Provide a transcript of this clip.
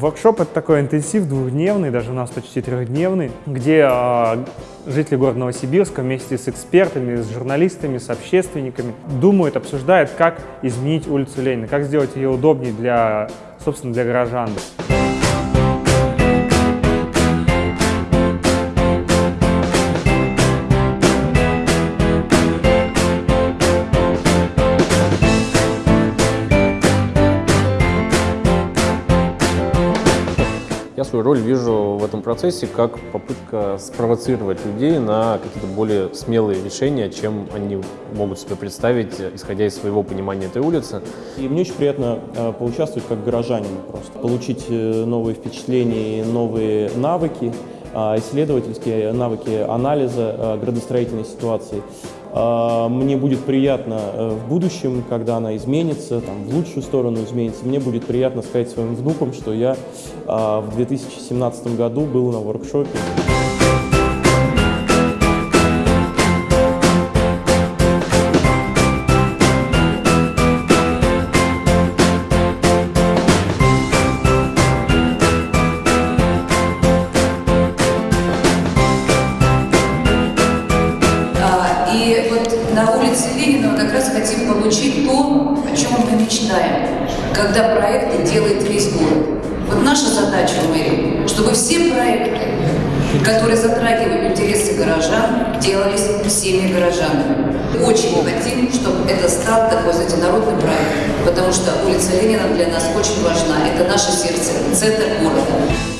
Воркшоп — это такой интенсив двухдневный, даже у нас почти трехдневный, где э, жители города Новосибирска вместе с экспертами, с журналистами, с общественниками думают, обсуждают, как изменить улицу Ленина, как сделать ее удобнее для, собственно, для горожан. Я свою роль вижу в этом процессе как попытка спровоцировать людей на какие-то более смелые решения, чем они могут себе представить, исходя из своего понимания этой улицы. И мне очень приятно э, поучаствовать как горожанин просто, получить э, новые впечатления, новые навыки, э, исследовательские навыки анализа э, градостроительной ситуации. Э, Мне будет приятно э, в будущем, когда она изменится, там, в лучшую сторону изменится, мне будет приятно сказать своим внукам, что я э, в 2017 году был на воркшопе. На улице Ленина мы как раз хотим получить то, о чем мы мечтаем, когда проекты делает весь город. Вот наша задача в мэрии, чтобы все проекты, которые затрагивают интересы горожан, делались всеми горожанами. Очень хотим, чтобы это стал такой, знаете, народный проект, потому что улица Ленина для нас очень важна. Это наше сердце, центр города.